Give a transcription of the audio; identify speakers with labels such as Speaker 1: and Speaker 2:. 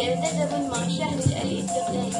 Speaker 1: يلتزم مع شهر الاستقلال